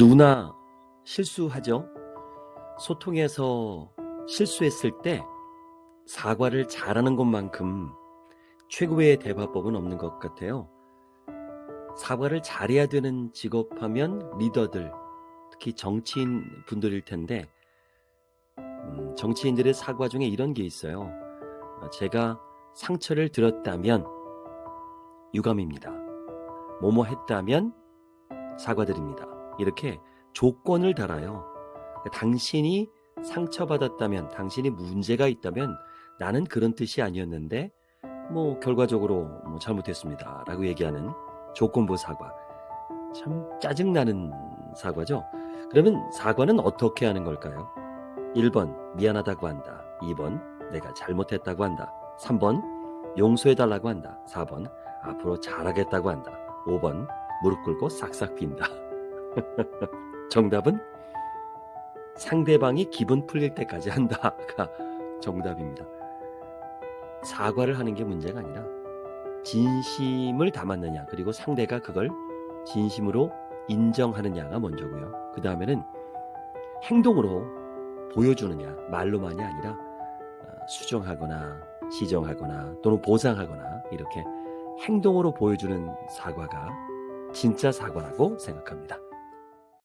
누구나 실수하죠. 소통에서 실수했을 때 사과를 잘하는 것만큼 최고의 대화법은 없는 것 같아요. 사과를 잘해야 되는 직업하면 리더들, 특히 정치인 분들일 텐데, 음, 정치인들의 사과 중에 이런 게 있어요. 제가 상처를 들었다면 유감입니다. 뭐뭐 했다면 사과드립니다. 이렇게 조건을 달아요. 당신이 상처받았다면, 당신이 문제가 있다면 나는 그런 뜻이 아니었는데 뭐 결과적으로 뭐 잘못했습니다. 라고 얘기하는 조건부 사과. 참 짜증나는 사과죠. 그러면 사과는 어떻게 하는 걸까요? 1번 미안하다고 한다. 2번 내가 잘못했다고 한다. 3번 용서해달라고 한다. 4번 앞으로 잘하겠다고 한다. 5번 무릎 꿇고 싹싹 빈다. 정답은 상대방이 기분 풀릴 때까지 한다가 정답입니다. 사과를 하는 게 문제가 아니라 진심을 담았느냐 그리고 상대가 그걸 진심으로 인정하느냐가 먼저고요. 그 다음에는 행동으로 보여주느냐 말로만이 아니라 어, 수정하거나 시정하거나 또는 보상하거나 이렇게 행동으로 보여주는 사과가 진짜 사과라고 생각합니다.